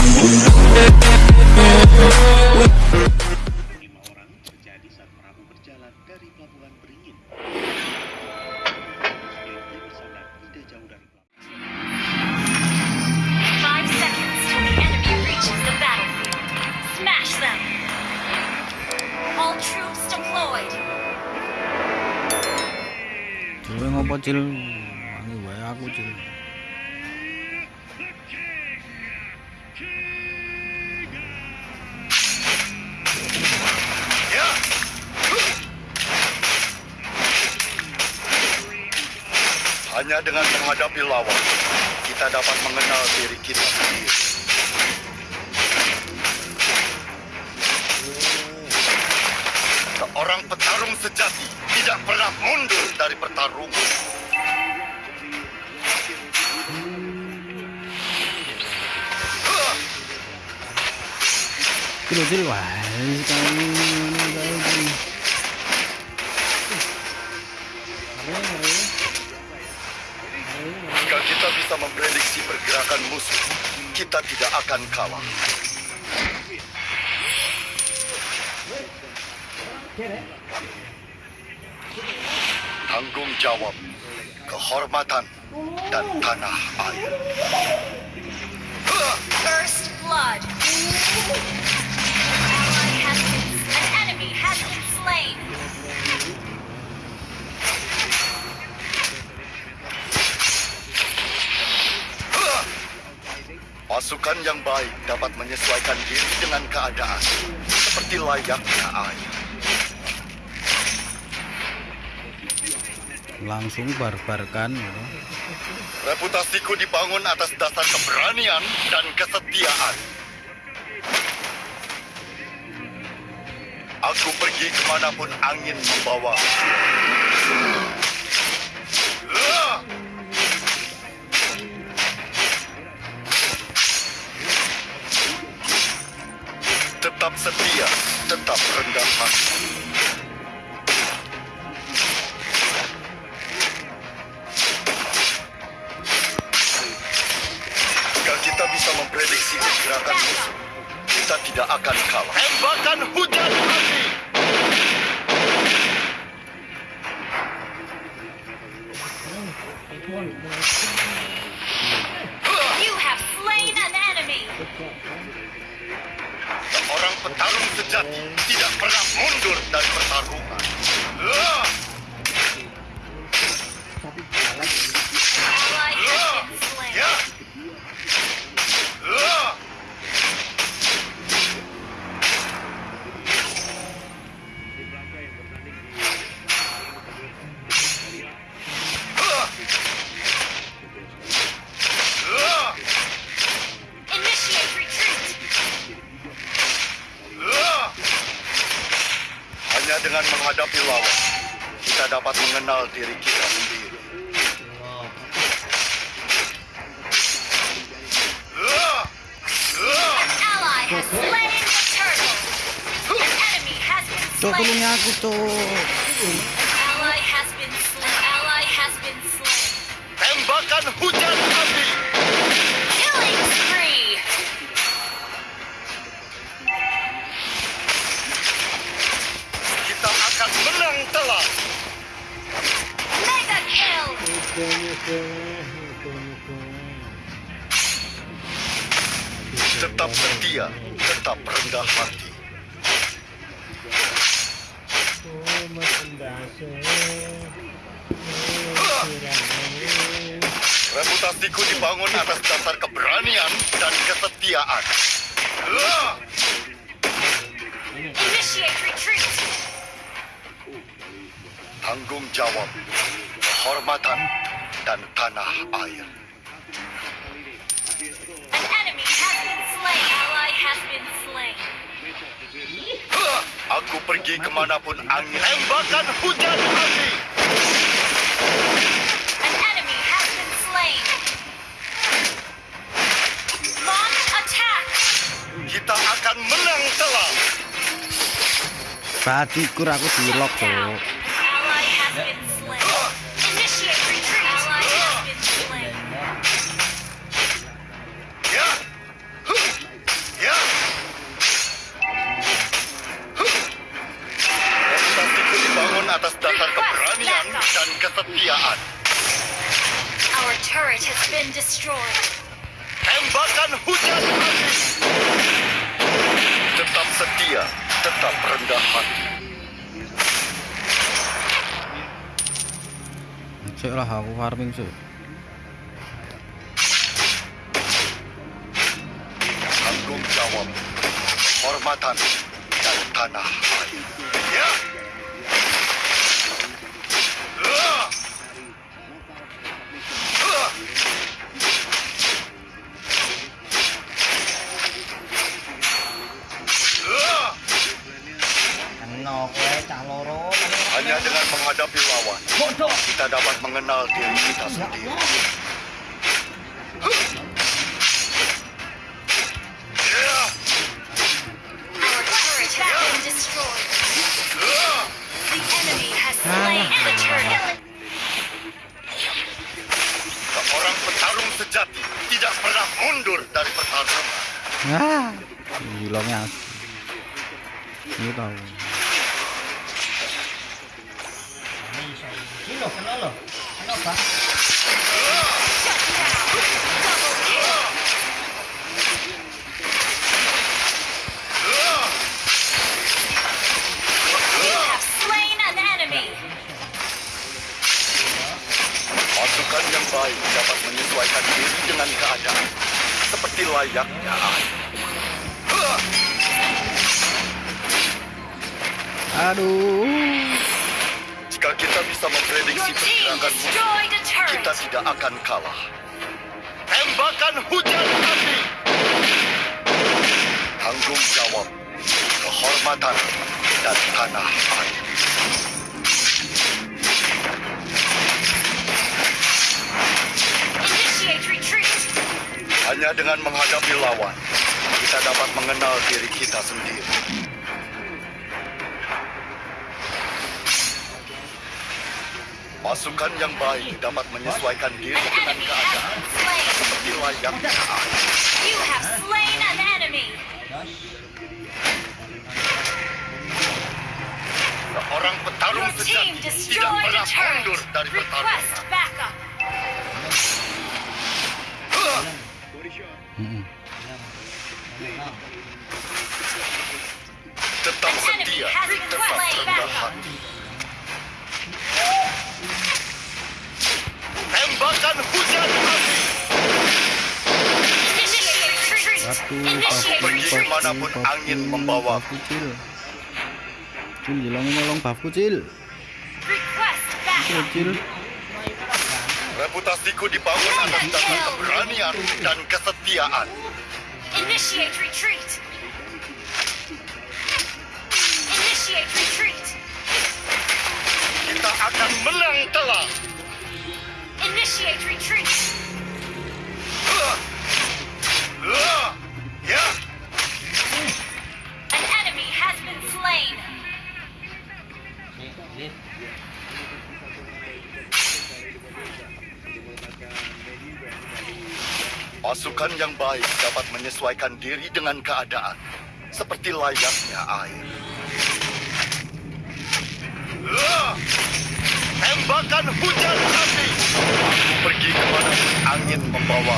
Lima orang terjadi saat perahu berjalan dari pelabuhan Beringin. Tidak jauh dari cil? Wae aku cil. Hanya dengan menghadapi lawan, kita dapat mengenal diri kita sendiri. Seorang petarung sejati tidak pernah mundur dari pertarungan. Wae sekali bisa memprediksi pergerakan musuh, kita tidak akan kalah. Tanggung jawab, kehormatan, dan tanah air. First blood. Pasukan yang baik dapat menyesuaikan diri dengan keadaan, seperti layaknya air. Langsung barbarkan gitu. Reputasiku dibangun atas dasar keberanian dan kesetiaan. Aku pergi ke mana pun angin membawa. Tetap setia, tetap rendah hati. Jika kita bisa memprediksi pergerakan musuh, kita tidak akan kalah. Tembakan hujan api! You have slain an enemy. Seorang petarung sejati tidak pernah mundur dari pertarungan. Dengan menghadapi lawan, kita dapat mengenal diri kita sendiri. Ah! Ah! An ally has slain the Tetap setia, tetap rendah hati. Reputasiku dibangun atas dasar keberanian dan kesetiaan. Initiate retreat. Tanggung jawab, kehormatan, dan tanah air. Aku pergi ke mana pun angin. Tembakan hujan api! An enemy has been slain. Launch attack. Kita akan menang telak! Badikur aku dilok cok. Ally destroyed. Tembakan hujan api. Tetap setia, tetap rendah hati. cek lah aku farming sih Tanggung jawab, hormatan, dan tanah air. Kita dapat mengenal diri kita sendiri. Seorang petarung sejati tidak pernah mundur dari pertarungan. ah hilangnya ini tahu Ini lho kena lho. Kena bang. You have slain an enemy. Pasukan yang baik dapat menyesuaikan diri dengan keadaan. Seperti layaknya air. Aduh kita bisa memprediksi pergerakan musuh, kita tidak akan kalah. Tembakan hujan api. Tanggung jawab, kehormatan, dan tanah air. Hanya dengan menghadapi lawan, kita dapat mengenal diri kita sendiri. Pasukan yang baik dapat menyesuaikan diri An dengan keadaan. Seperti layaknya. You have slain an enemy. Seorang petarung sejati tidak pernah mundur dari pertarungan. Tetap setia, tetap rendah hati. Tembakan hujan api. Satu, Pergi ke mana pun angin membawa. Bafku cil. Cil, hilangin nolong bafku cil. Cil, cil. Reputasiku dibangun atas dasar keberanian dan kesetiaan. Initiate retreat. Initiate retreat. Kita akan menang telak. Initiate retreat. An enemy has been slain. pasukan yang baik dapat menyesuaikan diri dengan keadaan, seperti layaknya air. Tembakan hujan api. Pergi ke mana angin membawa.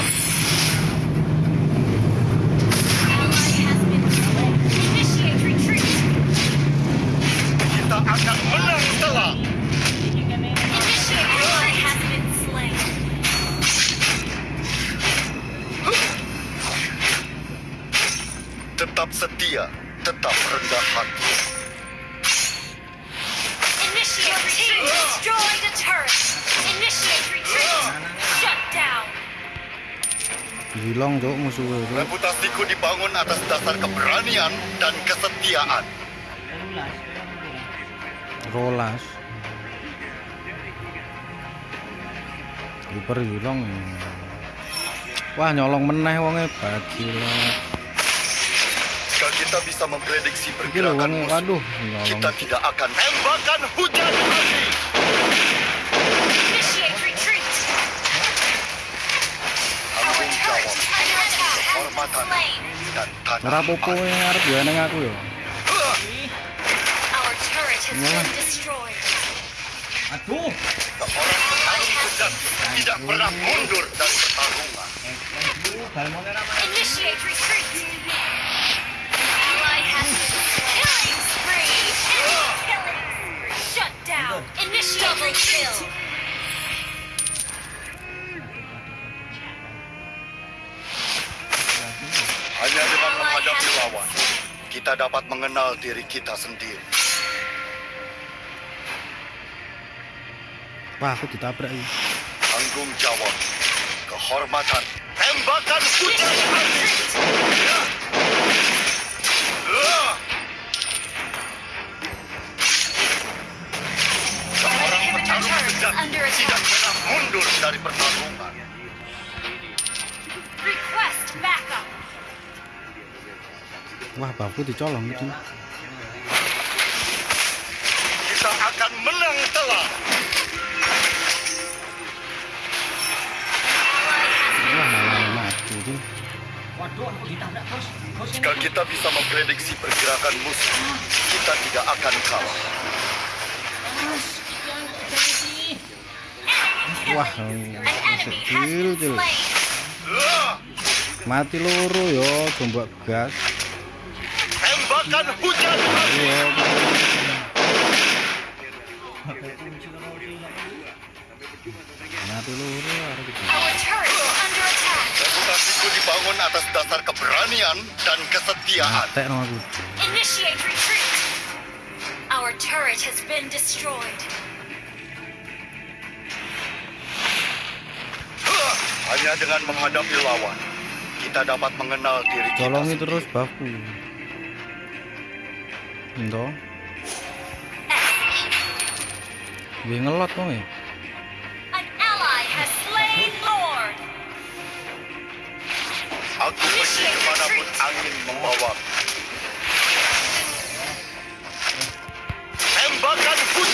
Kita akan menang telak. Tetap setia, tetap rendah hati. Initiate retreat. Destroy the turret. Hilang cok musuhnya cok. Reputasiku dibangun atas dasar keberanian dan kesetiaan. Rolas. Hiper hilang ya. Wah nyolong meneh wonge bagilah. Jika kita bisa memprediksi pergerakan musuh, waduh nyolong. kita tidak akan tembakan hujan api. Initiate retreat. Our Tanggung turret jawab, under attack has been kehormatan, slain. dan tanah Ora popo air. yang arep ya ning aku ya. Aduh. Seorang tidak pernah mundur dari pertarungan. Initiate retreat. Ally has been killing spree. Enemy killing spree. Shut down. Initiate kill. Hanya dengan lawan, kita dapat mengenal diri kita sendiri. Wah, aku ditabrak ini. Tanggung jawab, kehormatan, tembakan. Ah. Seorang petarung tidak pernah mundur dari pertarungan. Wah, bapakku dicolong gitu. Kita akan menang telak. Wah, malah mati tuh. Jika kita bisa memprediksi pergerakan musuh, kita tidak akan kalah. Wah, kecil. Ah. Mati loro yo, coba gas. Tembakan hujan mati attack. Reputasiku dibangun atas dasar keberanian dan kesetiaan. Initiate retreat. Our turret has been destroyed. Hanya dengan menghadapi lawan, kita dapat mengenal diri kita Colongi sendiri. terus bapakku. Ento. Gue ngelot kok ya. Lord. Aku pergi ke mana pun angin membawa. Tembakan hujan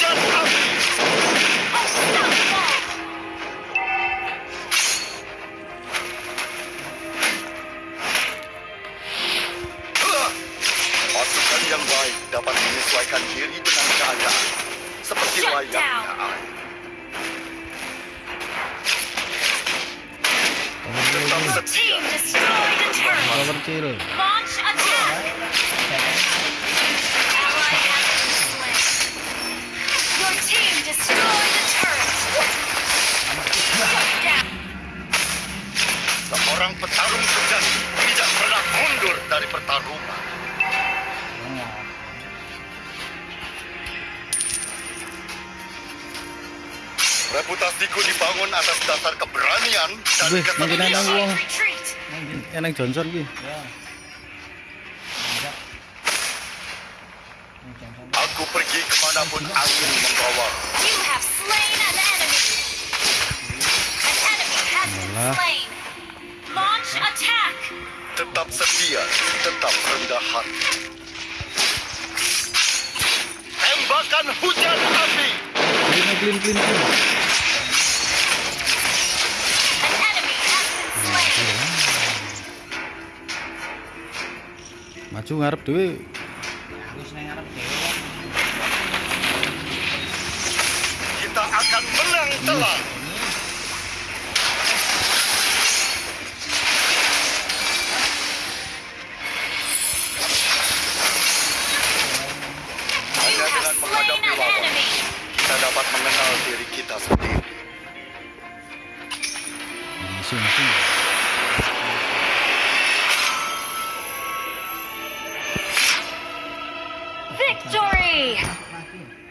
Reputasiku dibangun atas dasar keberanian dan Wih, kesetiaan. wong. Eneng Johnson ki. Ya. Aku pergi ke mana pun angin membawa. You have slain an enemy. An enemy has been Alah. slain. Launch attack. Tetap setia, tetap rendah hati. Tembakan hujan api. Clean clean clean clean. Maju ngarep dhewe. Aku seneng ngarep dhewe. Kita akan menang telak. Enemy. kita dapat mengenal diri kita sendiri. Victory! Mati.